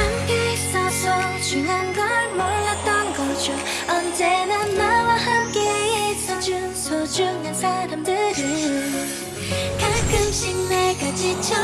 함께 있어서 중요한 걸 몰랐던 거죠. 언제나 나와 함께 있어준 소중한 사람들은 가끔씩 내가 지쳐